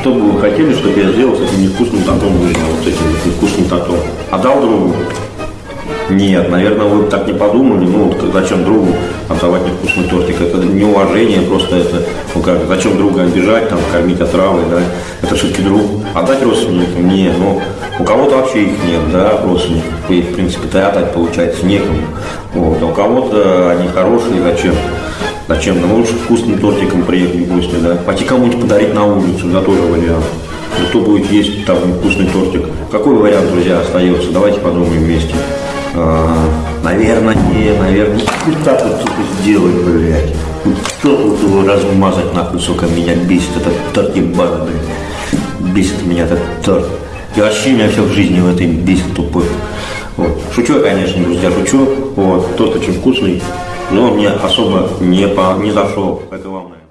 Что бы вы хотели, чтобы я сделал с этим невкусным тортом выжил, вот этим вот невкусным тортом? Отдал другу? Нет, наверное, вы так не подумали. Ну, вот зачем другу отдавать невкусный тортик? Это неуважение, просто это, ну как, зачем друга обижать, там, кормить отравой, да? Это все-таки друг. Отдать родственникам? Не, ну, у кого-то вообще их нет, да, родственников. И, в принципе-то отдать, получается, некому. Вот. А у кого-то они хорошие, зачем? Зачем? Ну, лучше вкусным тортиком приехать в гости, да? Пойти кому-нибудь подарить на улицу, да, тоже вариант. Кто будет есть там вкусный тортик? Какой вариант, друзья, остается? Давайте подумаем вместе. А, наверное, не, наверное, ну, так вот сука, сделать, блядь. Ну, Что тут его размазать, нахуй, сука, меня бесит этот торт ебаный, блядь. Бесит меня этот торт. И вообще меня все в жизни в этой бесит тупой. Шучу конечно, друзья, шучу. Вот. Торт очень вкусный, но мне особо не, по, не зашел. Это наверное.